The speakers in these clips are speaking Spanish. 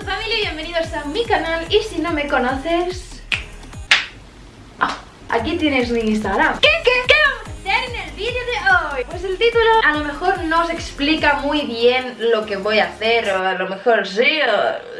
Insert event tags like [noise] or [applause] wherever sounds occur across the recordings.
tu familia y bienvenidos a mi canal. Y si no me conoces... Ah, aquí tienes mi Instagram. ¿Qué, qué, qué vamos a hacer en el vídeo de hoy? Pues el título a lo mejor no os explica muy bien lo que voy a hacer O a lo mejor sí,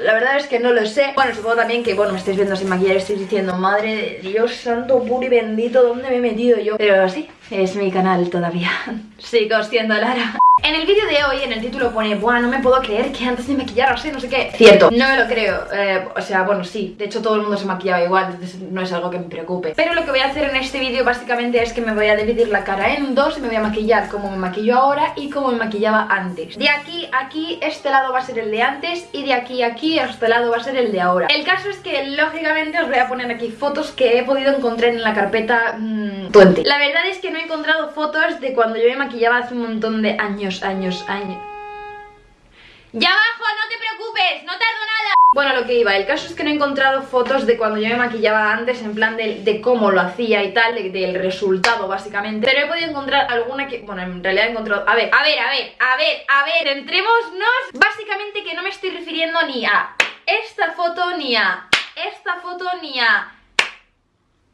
la verdad es que no lo sé. Bueno, supongo también que, bueno, me estáis viendo sin maquillar Estáis diciendo, madre de Dios santo, puro y bendito, ¿dónde me he metido yo? Pero sí, es mi canal todavía. [laughs] Sigo siendo Lara en el vídeo de hoy, en el título pone Buah, no me puedo creer que antes de maquillar así, no sé qué. Cierto, no me lo creo eh, O sea, bueno, sí, de hecho todo el mundo se maquillaba igual Entonces no es algo que me preocupe. Pero lo que voy a hacer en este vídeo básicamente es que me voy a dividir la cara en dos Y me voy a maquillar como me maquillo ahora y como me maquillaba antes. De aquí a aquí, este lado va a ser el de antes Y de aquí a aquí, este lado va a ser el de ahora. El caso es que, lógicamente, os voy a poner aquí fotos que he podido encontrar en la carpeta mmm, 20 La verdad es que no he encontrado fotos de cuando yo me maquillaba hace un montón de años años, años, ¡Ya abajo! ¡No te preocupes! ¡No tardo nada! Bueno, lo que iba, el caso es que no he encontrado fotos de cuando yo me maquillaba antes En plan de, cómo lo hacía y tal, del resultado básicamente Pero he podido encontrar alguna que... Bueno, en realidad he encontrado... A ver, a ver, a ver, a ver, a ver Entrémonos Básicamente que no me estoy refiriendo ni a esta foto Ni a esta foto Ni a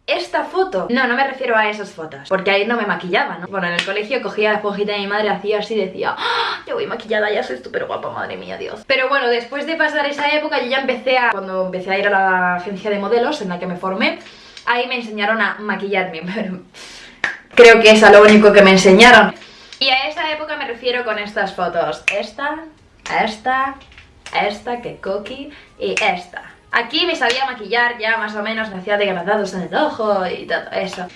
esta foto No, no me refiero a esas fotos Porque ahí no me maquillaba, ¿no? Bueno, en el colegio cogía la esponjita de mi madre Hacía así, decía ¡Ah! Yo voy maquillada, ya soy súper guapa, madre mía, Dios Pero bueno, después de pasar esa época Yo ya empecé a... Cuando empecé a ir a la agencia de modelos En la que me formé Ahí me enseñaron a maquillarme [laughs] Pero creo que es a lo único que me enseñaron Y a esa época me refiero con estas fotos Esta, esta, esta, que cookie Y esta Aquí me sabía maquillar ya más o menos, me hacía degradados en el ojo y todo eso.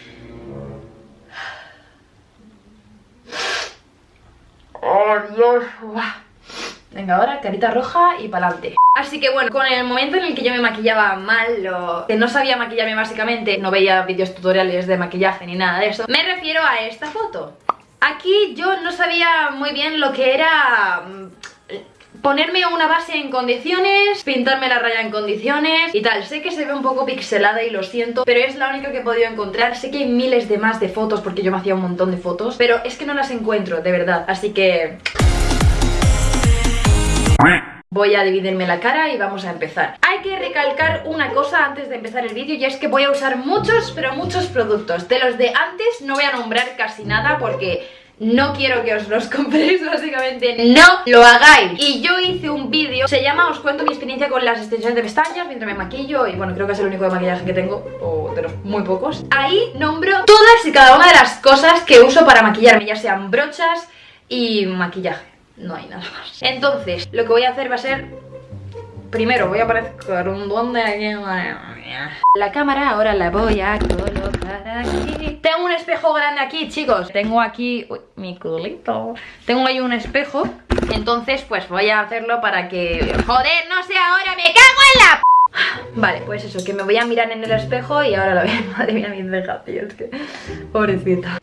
¡Oh, Dios! Venga, ahora carita roja y pa'lante. Así que bueno, con el momento en el que yo me maquillaba mal o que no sabía maquillarme básicamente, no veía vídeos tutoriales de maquillaje ni nada de eso, me refiero a esta foto. Aquí yo no sabía muy bien lo que era mm, ponerme una base en condiciones, pintarme la raya en condiciones y tal. Sé que se ve un poco pixelada y lo siento, pero es la única que he podido encontrar. Sé que hay miles de más de fotos porque yo me hacía un montón de fotos, pero es que no las encuentro, de verdad. Así que... Voy a dividirme la cara y vamos a empezar Hay que recalcar una cosa antes de empezar el vídeo Y es que voy a usar muchos, pero muchos productos De los de antes no voy a nombrar casi nada porque no quiero que os los [laughs] compréis básicamente No lo hagáis. Y yo hice un vídeo, se llama Os cuento mi experiencia con las extensiones de pestañas Mientras me maquillo y bueno, creo que es el único de maquillaje que tengo O de los muy pocos. Ahí nombro todas y cada una de las cosas que uso para maquillarme Ya sean brochas y maquillaje. No hay nada más. Entonces, lo que voy a hacer va a ser Primero voy a aparecer un duende aquí La cámara ahora la voy a colocar aquí. Tengo un espejo grande aquí, chicos. Tengo aquí... Uy, mi culito. Tengo ahí un espejo. Entonces, pues voy a hacerlo para que... ¡Joder, no sé ahora! ¡Me cago en la... Vale, pues eso, que me voy a mirar en el espejo y ahora lo veo. [laughs] Madre mía, mis cejas, tío, es que... Pobrecita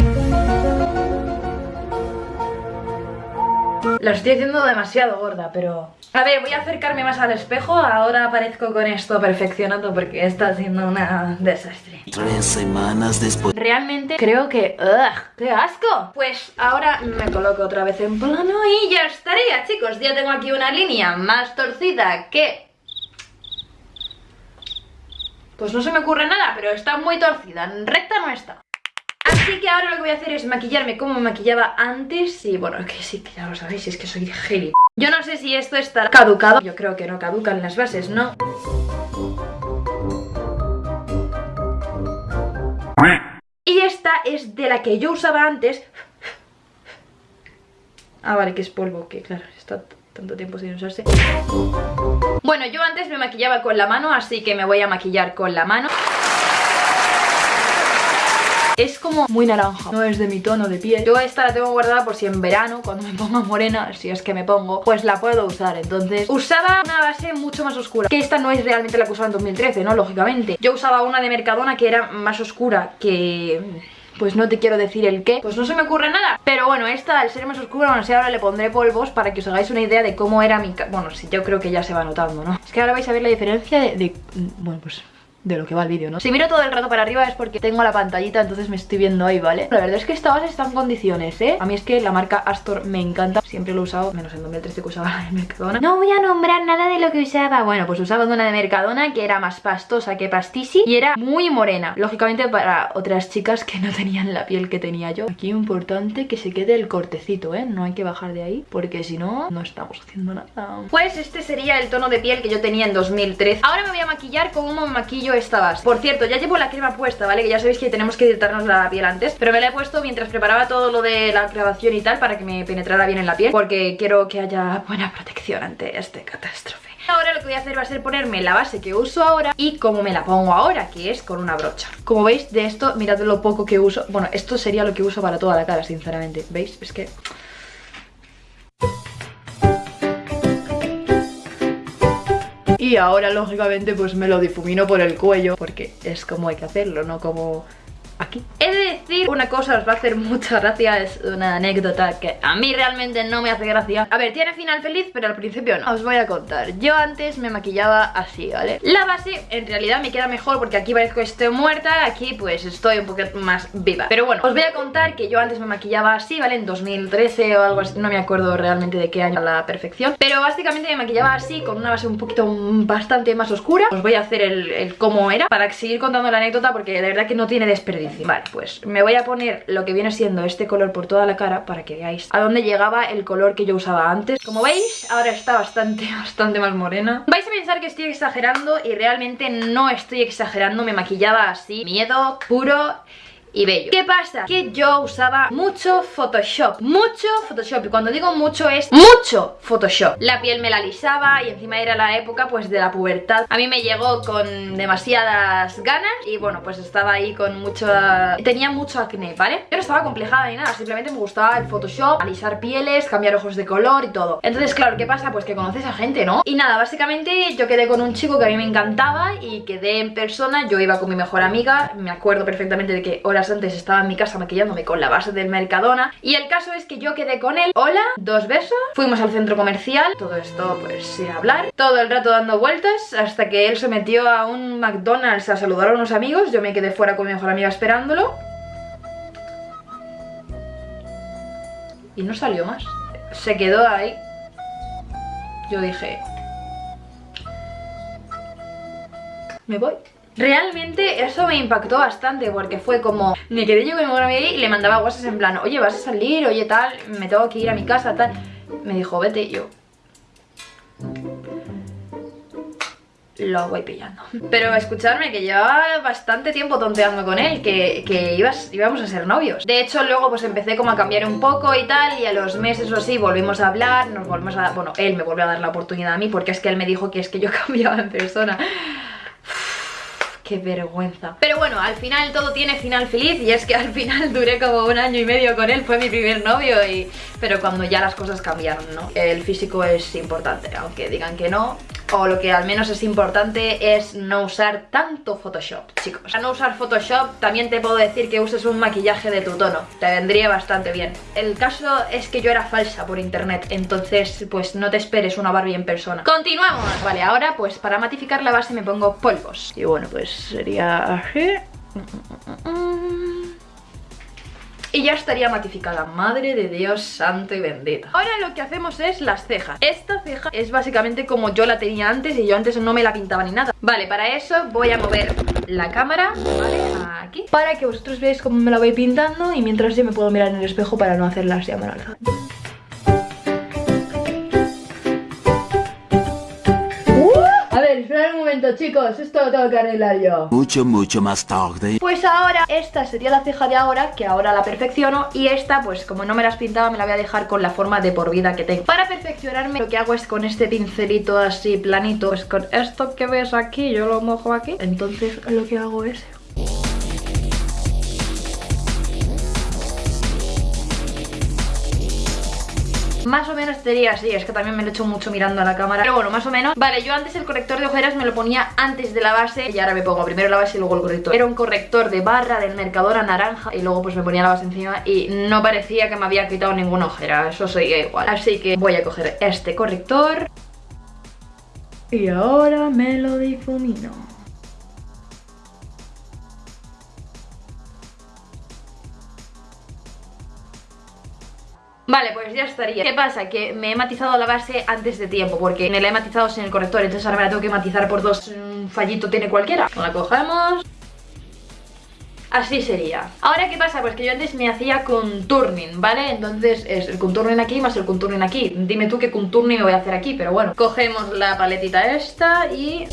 La estoy haciendo demasiado gorda, pero... A ver, voy a acercarme más al espejo. Ahora aparezco con esto perfeccionado Porque está siendo una desastre. Tres semanas después. Realmente creo que... ¡Ugh! ¡Qué asco! Pues ahora me coloco otra vez en plano Y ya estaría, chicos. Ya tengo aquí una línea más torcida que... Pues no se me ocurre nada Pero está muy torcida, recta no está Así que ahora lo que voy a hacer es maquillarme como me maquillaba antes Y bueno, que sí, que ya lo sabéis, es que soy geli Yo no sé si esto está caducado. Yo creo que no caducan las bases, ¿no? Y esta es de la que yo usaba antes. Ah, vale, que es polvo, que claro, está tanto tiempo sin usarse. Bueno, yo antes me maquillaba con la mano, así que me voy a maquillar con la mano es como muy naranja, no es de mi tono de piel. Yo esta la tengo guardada por si en verano, cuando me ponga morena, si es que me pongo Pues la puedo usar, entonces usaba una base mucho más oscura Que esta no es realmente la que usaba en 2013, ¿no? Lógicamente. Yo usaba una de Mercadona que era más oscura que pues no te quiero decir el qué, pues no se me ocurre nada. Pero bueno, esta al ser más oscura, bueno, si ahora le pondré polvos para que os hagáis una idea de cómo era mi... Bueno, sí, yo creo que ya se va notando, ¿no? Es que ahora vais a ver la diferencia de... de... Bueno, pues de lo que va el vídeo, ¿no? Si miro todo el rato para arriba es porque tengo la pantallita, entonces me estoy viendo ahí, ¿vale? La verdad es que esta base está en condiciones, ¿eh? A mí es que la marca Astor me encanta, siempre lo he usado, menos en 2013 que usaba [laughs] la de Mercadona. No voy a nombrar nada de lo que usaba, bueno, pues usaba una de Mercadona que era más pastosa que pastisi y era muy morena, lógicamente para otras chicas que no tenían la piel que tenía yo. Aquí importante que se quede el cortecito, ¿eh? No hay que bajar de ahí, porque si no, no estamos haciendo nada. Pues este sería el tono de piel que yo tenía en 2013. Ahora me voy a maquillar con un maquillo esta base Por cierto, ya llevo la crema puesta, ¿vale? Que ya sabéis que tenemos que hidratarnos la piel antes Pero me la he puesto mientras preparaba todo lo de la grabación y tal Para que me penetrara bien en la piel Porque quiero que haya buena protección ante este catástrofe Ahora lo que voy a hacer va a ser ponerme la base que uso ahora y como me la pongo ahora, que es con una brocha. Como veis, de esto, mirad lo poco que uso. Bueno, esto sería lo que uso para toda la cara, sinceramente. ¿Veis? Es que Y ahora, lógicamente, pues me lo difumino por el cuello Porque es como hay que hacerlo, no como aquí una cosa, os va a hacer mucha gracia Es una anécdota que a mí realmente no me hace gracia. A ver, tiene final feliz, pero al principio no. Os voy a contar, yo antes me maquillaba así, ¿vale? La base en realidad me queda mejor porque aquí parezco que estoy muerta Aquí pues estoy un poquito más viva. Pero bueno, os voy a contar que yo antes me maquillaba así, ¿vale? En 2013 o algo así, no me acuerdo realmente de qué año a la perfección. Pero básicamente me maquillaba así, con una base un poquito bastante más oscura. Os voy a hacer el, el cómo era para seguir contando la anécdota porque de verdad que no tiene desperdicio. Vale, pues me voy a poner lo que viene siendo este color por toda la cara para que veáis a dónde llegaba el color que yo usaba antes. Como veis, ahora está bastante, [laughs] bastante más morena. Vais a pensar que estoy exagerando y realmente no estoy exagerando, me maquillaba así. Miedo puro y bello. ¿Qué pasa? Que yo usaba mucho Photoshop, mucho Photoshop y cuando digo mucho es mucho Photoshop. La piel me la lisaba y encima era la época pues de la pubertad. A mí me llegó con demasiadas ganas y bueno pues estaba ahí con mucho... tenía mucho acné, ¿vale? Yo no estaba complejada ni nada, simplemente me gustaba el Photoshop, alisar pieles, cambiar ojos de color y todo. Entonces claro, ¿qué pasa? Pues que conoces a gente, ¿no? Y nada, básicamente yo quedé con un chico que a mí me encantaba y quedé en persona, yo iba con mi mejor amiga, me acuerdo perfectamente de que antes estaba en mi casa maquillándome con la base del Mercadona Y el caso es que yo quedé con él. Hola, dos besos. Fuimos al centro comercial. Todo esto pues sin hablar. Todo el rato dando vueltas Hasta que él se metió a un McDonald's a saludar a unos amigos. Yo me quedé fuera con mi mejor amiga esperándolo. Y no salió más. Se quedó ahí. Yo dije Me voy Realmente eso me impactó bastante porque fue como Me quedé yo con mi amiga y le mandaba WhatsApp en plan Oye, ¿vas a salir? Oye, tal, me tengo que ir a mi casa, tal. Me dijo, vete yo lo voy pillando. Pero escucharme que llevaba bastante tiempo tonteando con él Que, que ibas, íbamos a ser novios. De hecho luego pues empecé como a cambiar un poco y tal Y a los meses o así volvimos a hablar Nos volvimos a... Bueno, él me volvió a dar la oportunidad a mí Porque es que él me dijo que es que yo [laughs] cambiaba en persona Qué vergüenza Pero bueno, al final todo tiene final feliz Y es que al final [laughs] duré como un año y medio con él Fue mi primer novio y... Pero cuando ya las cosas cambiaron, ¿no? El físico es importante Aunque digan que no o lo que al menos es importante es no usar tanto Photoshop, chicos. A no usar Photoshop también te puedo decir que uses un maquillaje de tu tono, te vendría bastante bien. El caso es que yo era falsa por internet, entonces pues no te esperes una Barbie en persona. ¡Continuamos! Vale, ahora pues para matificar la base me pongo polvos. Y bueno, pues sería así... y ya estaría matificada, madre de Dios santo y bendito Ahora lo que hacemos es las cejas. Esta ceja es básicamente como yo la tenía antes y yo antes no me la pintaba ni nada. Vale, para eso voy a mover la cámara, ¿vale? Aquí. Para que vosotros veáis cómo me la voy pintando y mientras yo me puedo mirar en el espejo para no hacerlas ya mal momento chicos, esto lo tengo que arreglar yo. Mucho, mucho más tarde. Pues ahora, esta sería la ceja de ahora Que ahora la perfecciono Y esta, pues como no me las pintaba Me la voy a dejar con la forma de por vida que tengo. Para perfeccionarme, lo que hago es con este pincelito así planito Pues con esto que ves aquí, yo lo mojo aquí. Entonces lo que hago es Más o menos sería así, es que también me lo he hecho mucho mirando a la cámara. Pero bueno, más o menos. Vale, yo antes el corrector de ojeras me lo ponía antes de la base Y ahora me pongo primero la base y luego el corrector. Era un corrector de barra del Mercadora naranja Y luego pues me ponía la base encima Y no parecía que me había quitado ninguna ojera. Eso seguía igual. Así que voy a coger este corrector Y ahora me lo difumino pues ya estaría. ¿Qué pasa? Que me he matizado la base antes de tiempo Porque me la he matizado sin el corrector Entonces ahora me la tengo que matizar por dos. Un fallito tiene cualquiera. La cogemos. Así sería. Ahora ¿qué pasa? Pues que yo antes me hacía contourning, ¿vale? Entonces es el contourning aquí más el contourning aquí. Dime tú qué contourning me voy a hacer aquí Pero bueno, cogemos la paletita esta y...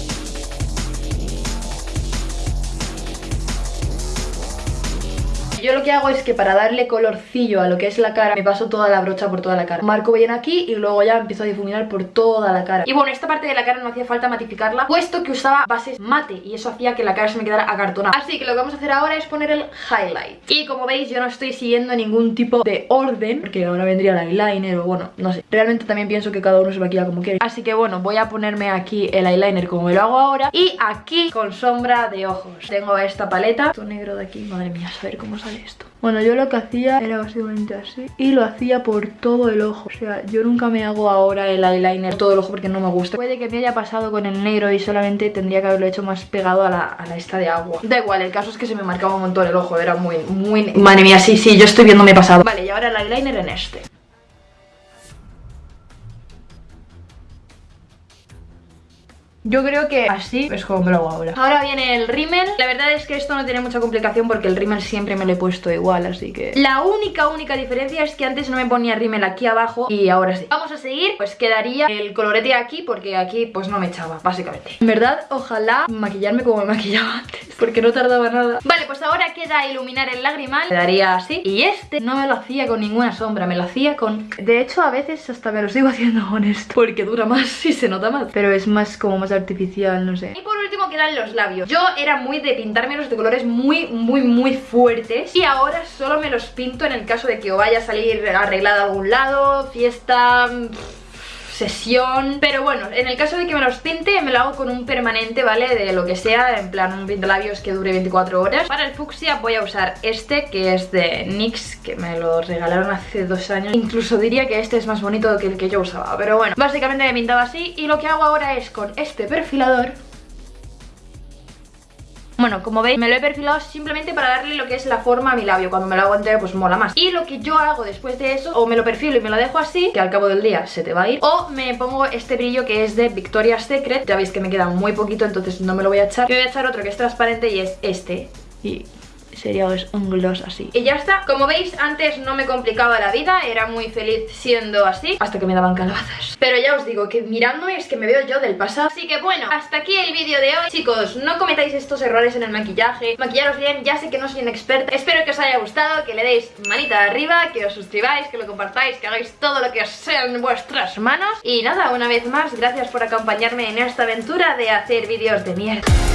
yo lo que hago es que para darle colorcillo a lo que es la cara Me paso toda la brocha por toda la cara. Marco bien aquí y luego ya empiezo a difuminar por toda la cara. Y bueno, esta parte de la cara no hacía falta matificarla Puesto que usaba bases mate Y eso hacía que la cara se me quedara acartonada. Así que lo que vamos a hacer ahora es poner el highlight. Y como veis yo no estoy siguiendo ningún tipo de orden Porque ahora vendría el eyeliner o bueno, no sé. Realmente también pienso que cada uno se maquilla como quiere. Así que bueno, voy a ponerme aquí el eyeliner como lo hago ahora Y aquí con sombra de ojos. Tengo esta paleta Esto negro de aquí, madre mía, a ver cómo sale esto. Bueno, yo lo que hacía era básicamente así y lo hacía por todo el ojo. O sea, yo nunca me hago ahora el eyeliner todo el ojo porque no me gusta. Puede que me haya pasado con el negro y solamente tendría que haberlo hecho más pegado a la, a la esta de agua. Da igual, el caso es que se me marcaba un montón el ojo, era muy, muy... Madre mía, sí, sí, yo estoy viéndome pasado. Vale, y ahora el eyeliner en este. Yo creo que así es como me lo hago ahora. Ahora viene el rímel. La verdad es que esto no tiene mucha complicación porque el rímel siempre me lo he puesto igual Así que la única, única diferencia es que antes no me ponía rímel aquí abajo y ahora sí. Vamos a seguir, pues quedaría el colorete aquí porque aquí pues no me echaba, básicamente. En verdad, ojalá maquillarme como me maquillaba antes porque no tardaba nada. Vale, pues ahora queda iluminar el lagrimal. Quedaría así. Y este no me lo hacía con ninguna sombra, me lo hacía con... De hecho, a veces hasta me lo sigo [laughs] haciendo con esto Porque dura más y se nota más. Pero es más como más artificial, no sé. Y por último quedan los labios. Yo era muy de pintármelos de colores muy, muy, muy fuertes. Y ahora solo me los pinto en el caso de que o vaya a salir arreglada a algún lado Fiesta sesión Pero bueno, en el caso de que me los pinte Me lo hago con un permanente, ¿vale? De lo que sea, en plan un labios que dure 24 horas. Para el fucsia voy a usar este Que es de NYX, que me lo regalaron hace dos años. Incluso diría que este es más bonito que el que yo usaba Pero bueno, básicamente me he pintado así Y lo que hago ahora es con este perfilador bueno, como veis me lo he perfilado simplemente para darle lo que es la forma a mi labio. Cuando me lo hago entero pues mola más. Y lo que yo hago después de eso, o me lo perfilo y me lo dejo así Que al cabo del día se te va a ir O me pongo este brillo que es de Victoria's Secret. Ya veis que me queda muy poquito entonces no me lo voy a echar. Y voy a echar otro que es transparente y es este. Y sería un gloss así. Y ya está, como veis antes no me complicaba la vida Era muy feliz siendo así Hasta que me daban calabazas. Pero ya os digo que mirándome es que me veo yo del pasado. Así que bueno, hasta aquí el vídeo de hoy. Chicos, no cometáis estos errores en el maquillaje. Maquillaros bien, ya sé que no soy una experta. Espero que os haya gustado, que le deis manita arriba Que os suscribáis, que lo compartáis Que hagáis todo lo que os sea en vuestras manos. Y nada, una vez más, gracias por acompañarme en esta aventura de hacer vídeos de mierda